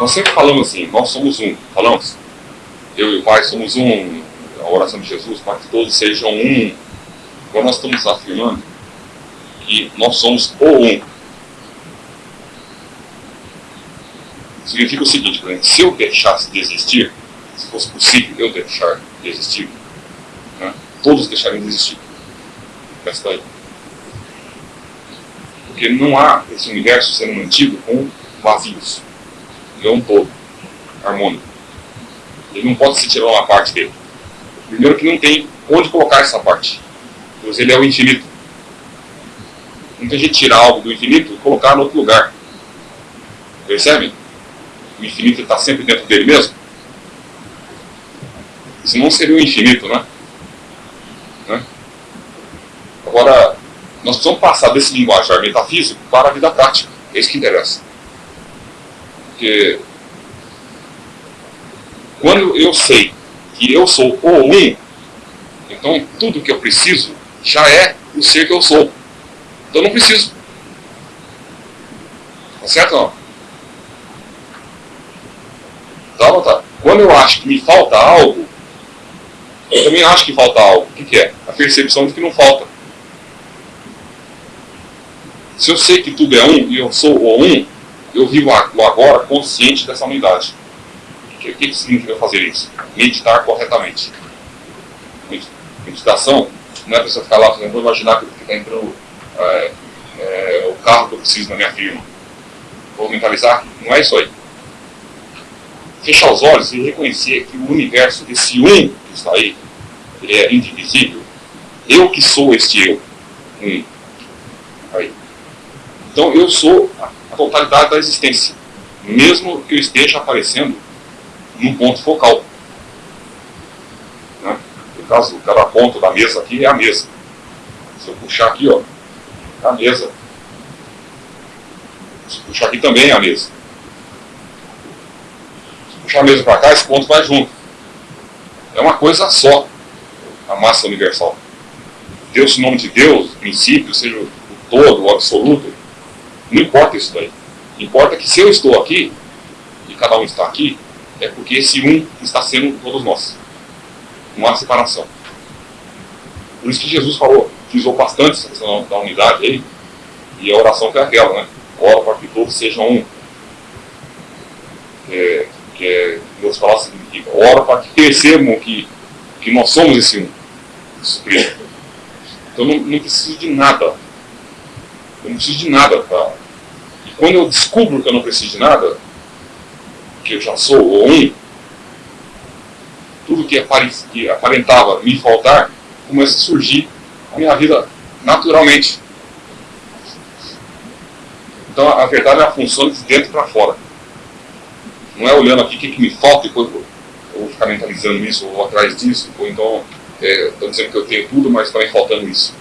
nós sempre falamos assim, nós somos um, falamos? Eu e o Pai somos um, a oração de Jesus, para que todos sejam um. Agora nós estamos afirmando que nós somos o um. Significa o seguinte, por se eu deixasse de existir, se fosse possível eu deixar de existir, né, todos deixariam de existir. Daí. Porque não há esse universo sendo mantido com vazios. Ele é um todo, harmônico. Ele não pode se tirar uma parte dele. Primeiro que não tem onde colocar essa parte. Pois ele é o infinito. Não tem de tirar algo do infinito e colocar em outro lugar. Percebe? O infinito está sempre dentro dele mesmo. Senão seria o infinito, né? né? Agora, nós precisamos passar desse linguajar metafísico para a vida prática. É isso que interessa. Porque quando eu sei que eu sou o um, então tudo que eu preciso já é o ser que eu sou. Então não preciso. Tá certo não? Tá tá? Quando eu acho que me falta algo, eu também acho que falta algo. O que, que é? A percepção de que não falta. Se eu sei que tudo é um e eu sou o um, eu vivo agora consciente dessa unidade. O que, que significa fazer isso? Meditar corretamente. Meditação não é pessoa ficar lá, por exemplo, imaginar que está entrando é, é, o carro que eu preciso na minha firma. Vou mentalizar? Não é isso aí. Fechar os olhos e reconhecer que o universo, esse um que está aí, ele é indivisível. Eu que sou este eu. Um. Aí. Então eu sou totalidade da existência, mesmo que eu esteja aparecendo num ponto focal. Né? No caso, cada ponto da mesa aqui é a mesa. Se eu puxar aqui, ó, é a mesa. Se eu puxar aqui também é a mesa. Se eu puxar a mesa para cá, esse ponto vai junto. É uma coisa só, a massa universal. Deus, o nome de Deus, o princípio, seja o todo, o absoluto, não importa isso daí. Importa que se eu estou aqui, e cada um está aqui, é porque esse um está sendo todos nós. Não há separação. Por isso que Jesus falou, utilizou bastante essa questão da unidade aí, e a oração que é aquela, né? Ora para que todos sejam um. É, que é, outras palavras, significa, ora para que percebam que, que nós somos esse um. Então não, não preciso de nada. Eu não preciso de nada para quando eu descubro que eu não preciso de nada, que eu já sou o um, tudo que aparentava me faltar, começa a surgir na minha vida naturalmente. Então a verdade é a função de dentro para fora. Não é olhando aqui o que, que me falta e depois eu vou ficar mentalizando isso, ou atrás disso, ou então estou é, dizendo que eu tenho tudo, mas me faltando isso.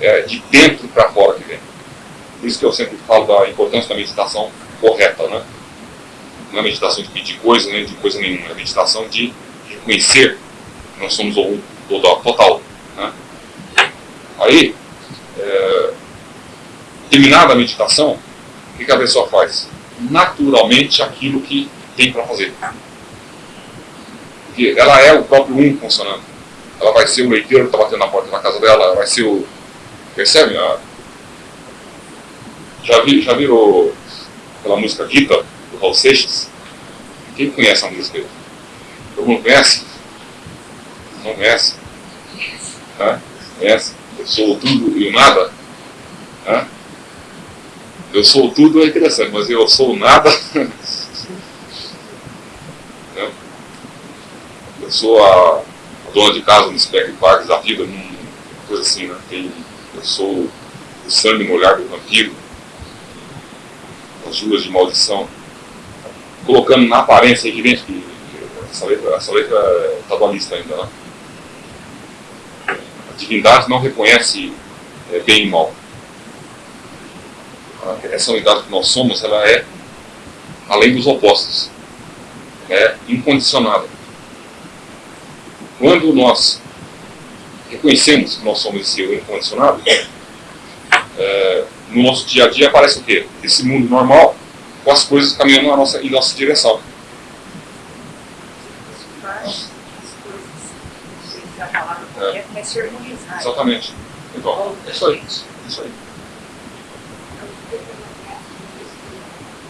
É de dentro para fora que vem. Por isso que eu sempre falo da importância da meditação correta, né? Não é meditação de pedir coisa, nem de coisa nenhuma, é meditação de reconhecer que nós somos o total. Né? Aí, é, terminada a meditação, o que a pessoa faz? Naturalmente aquilo que tem para fazer. Porque ela é o próprio um funcionando. Ela vai ser o leiteiro que está batendo na porta da casa dela, ela vai ser o. Percebe? A, já, vi, já virou aquela música Gita, do Raul Seixas? Quem conhece a música aí? Todo mundo conhece? Não conhece? Hã? Conhece? Eu sou tudo e o nada? Hã? Eu sou tudo é interessante, mas eu sou nada. eu sou a, a, dona de casa no Spec Park da vida, coisa assim, né? Tem, eu sou o sangue molhado do vampiro as ruas de maldição, colocando na aparência evidente que essa letra, essa letra está dualista ainda, né? A divindade não reconhece é, bem e mal. Essa unidade que nós somos, ela é além dos opostos. É incondicionada. Quando nós reconhecemos que nós somos esse eu incondicionado, é, no nosso dia a dia aparece o quê? Esse mundo normal, com as coisas caminhando na nossa, em nossa direção. É. Exatamente. Então, é isso aí. É isso aí.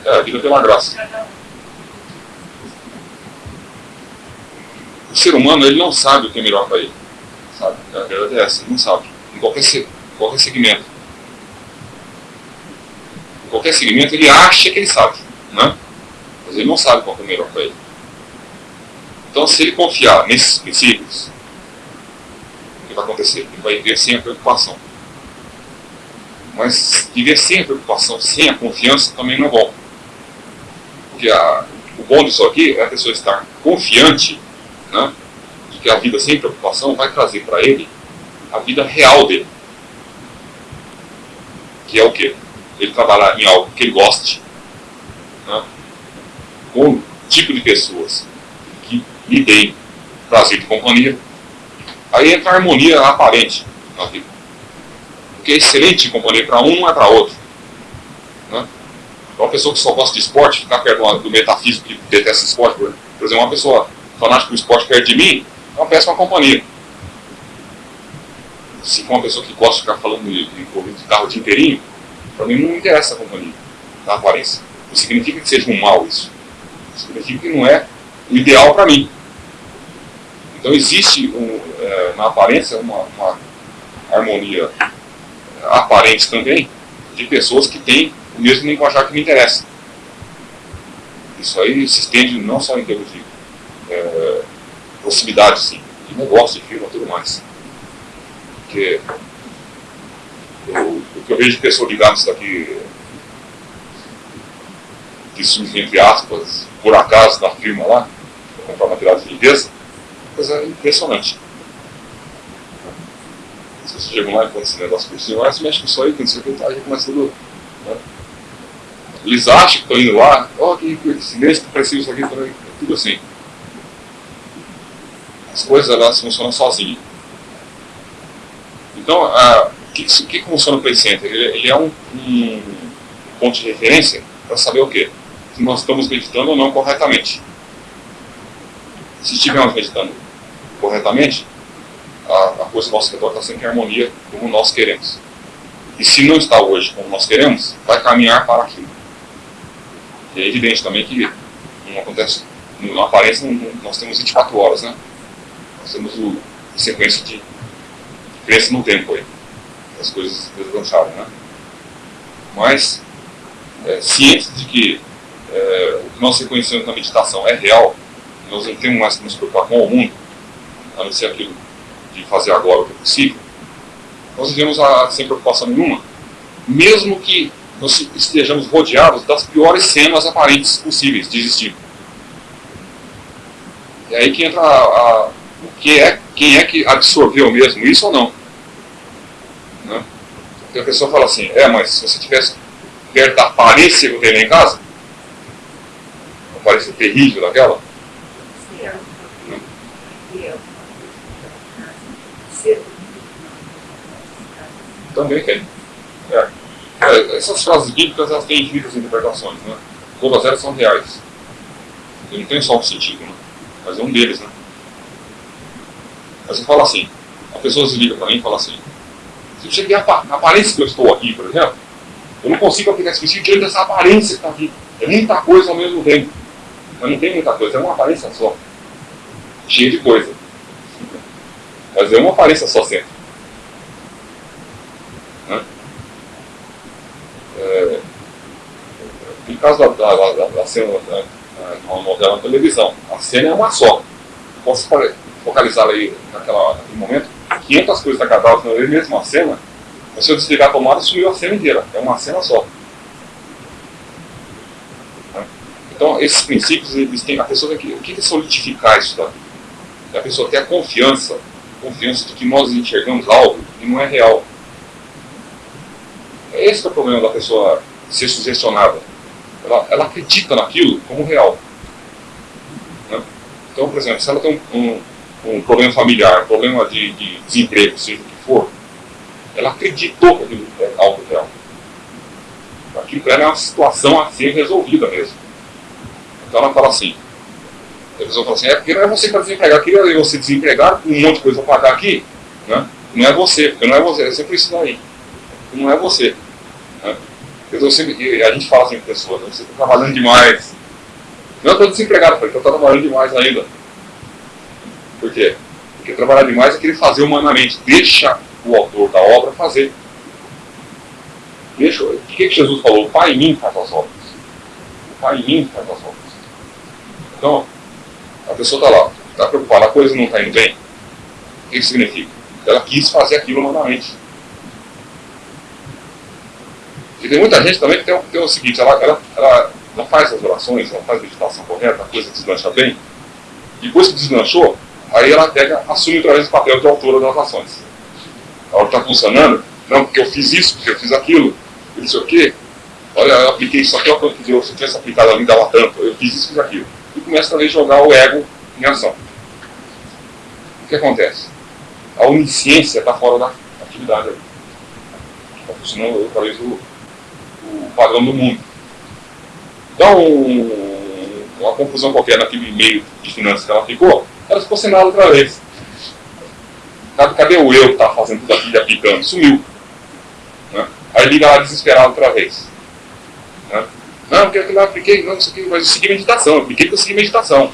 É, a vida tem uma graça. O ser humano, ele não sabe o que é melhor para ele. Sabe? A verdade é essa, ele não sabe. Em qualquer, qualquer segmento. Qualquer segmento, ele acha que ele sabe. Né? Mas ele não sabe qual é o melhor para ele. Então, se ele confiar nesses princípios, o que vai acontecer? Ele vai viver sem a preocupação. Mas viver sem a preocupação, sem a confiança, também não é bom. Porque a, o bom disso aqui é a pessoa estar confiante né, de que a vida sem preocupação vai trazer para ele a vida real dele. Que é o quê? Ele trabalhar em algo que ele goste, né, com um tipo de pessoas que lhe deem prazer de companhia. Aí entra a harmonia aparente na vida. Porque é excelente companhia para um, não é para outro. Né? Uma pessoa que só gosta de esporte, ficar perto do metafísico que detesta esporte, por exemplo, uma pessoa fanática do esporte perto de mim, é uma péssima companhia. Se for uma pessoa que gosta de ficar falando de, de de carro o dia inteirinho, para mim não interessa a companhia, a aparência. Não significa que seja um mal isso. Significa que não é o ideal para mim. Então existe um, é, na aparência uma, uma harmonia aparente também de pessoas que têm o mesmo linguajar que me interessa. Isso aí se estende não só em termos de é, proximidade, sim, de negócio, de firma, tudo mais. Porque eu, o que eu vejo de pessoas ligadas daqui, que surgem, entre aspas, por acaso na firma lá, para comprar material de limpeza, coisa impressionante. Se você chega lá e conta esse negócio por cima, ah, você mexe com isso aí, que não sei o que, aí começa tudo. Né? Eles acham que estão indo lá, ó, oh, que silêncio, precisa isso aqui, é tudo assim. As coisas elas funcionam sozinhas. Então, o que, que funciona o Play Center? Ele, ele é um, um, ponto de referência para saber o quê? Se nós estamos meditando ou não corretamente. Se estivermos meditando corretamente, a, a coisa do nosso redor está sempre em harmonia como nós queremos. E se não está hoje como nós queremos, vai caminhar para aquilo. E é evidente também que não acontece, na aparência nós temos 24 horas, né? Nós temos o, a sequência de crença no tempo aí. As coisas deslancharam, né? Mas, é, cientes de que é, o que nós reconhecemos na meditação é real, nós não temos mais que nos preocupar com o mundo, a não ser aquilo de fazer agora o que é possível, nós vivemos a, sem preocupação nenhuma, mesmo que nós estejamos rodeados das piores cenas aparentes possíveis de existir. É aí que entra a, a, o que é, quem é que absorveu mesmo isso ou não. Porque a pessoa fala assim, é, mas se você tivesse perto da aparência que eu tenho lá em casa, a aparência terrível daquela, Também tem. É. É, essas frases bíblicas elas têm infinitas interpretações, né? Todas elas são reais. E não tem só um sentido, né? Mas é um deles, né? Mas você fala assim, a pessoa se liga para mim e fala assim, se você vê a aparência que eu estou aqui, por exemplo, eu não consigo aplicar esse princípio diante dessa aparência que está aqui. É muita coisa ao mesmo tempo. Mas não tem muita coisa, é uma aparência só. Cheia de coisa. Mas é uma aparência só sempre. Né? É, em caso da, da, da, da cena da, uma novela na televisão, a cena é uma só. Posso focalizar aí naquela, naquele momento 500 coisas na mesma cena, mas se eu desligar a tomada, sumiu a cena inteira. É uma cena só. Então, esses princípios, eles têm, a pessoa tem que, o que é solidificar isso daí? É a pessoa ter a confiança, confiança de que nós enxergamos algo que não é real. Esse é o problema da pessoa ser sugestionada. Ela, ela acredita naquilo como real. Né? Então, por exemplo, se ela tem um, um, um problema familiar, um problema de, de, desemprego, seja o que for, ela acreditou que aquilo é algo real. aquilo é uma situação a ser resolvida mesmo. Então ela fala assim, a pessoa fala assim, é porque não é você que está desempregado, queria você desempregado, com um monte de coisa para pagar aqui, né? não é você, porque não é você, é sempre isso daí, não é você. Né? Eu sempre, a gente fala assim para pessoas, você está trabalhando demais. Não, eu estou desempregado, eu estou trabalhando demais ainda. Por quê? Porque trabalhar demais é querer fazer humanamente, deixa o autor da obra fazer. Deixa, o que, que Jesus falou? O Pai em mim faz as obras. O Pai em mim faz as obras. Então, a pessoa está lá, está preocupada, a coisa não está indo bem. O que significa? Ela quis fazer aquilo humanamente. E tem muita gente também que tem, tem o seguinte, ela, ela, ela, ela, faz as orações, ela faz a meditação correta, a coisa deslancha bem. Depois que deslanchou, aí ela pega, assume outra vez o papel de autora das ações. A hora está funcionando, não, porque eu fiz isso, porque eu fiz aquilo, não sei o quê. Olha, eu apliquei isso aqui, que se eu tivesse aplicado ali, dava tanto, eu fiz isso, fiz aquilo. E começa também a jogar o ego em ação. O que acontece? A onisciência está fora da atividade ali. Está funcionando, talvez, o, o padrão do mundo. Então, uma confusão qualquer naquele meio de finanças que ela ficou, ela ficou sem nada outra vez. Cadê o eu que está fazendo tudo aquilo e aplicando? Sumiu. Né? Aí liga lá desesperado outra vez. Né? Não, porque eu apliquei, não, isso aqui, mas eu segui meditação, eu apliquei que eu segui meditação.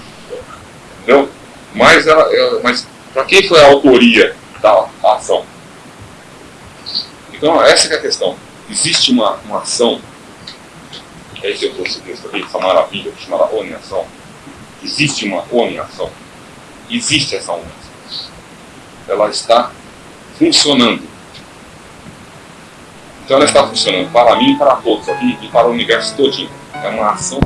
Entendeu? Mas, ela, ela mas para quem foi a autoria da ação? Então, essa é a questão existe uma, uma ação, é esse eu trouxe aqui, essa maravilha chamada oneação. Existe uma oneação. Existe essa oneação. Ela está funcionando. Então ela está funcionando para mim e para todos aqui e para o universo todinho. É uma ação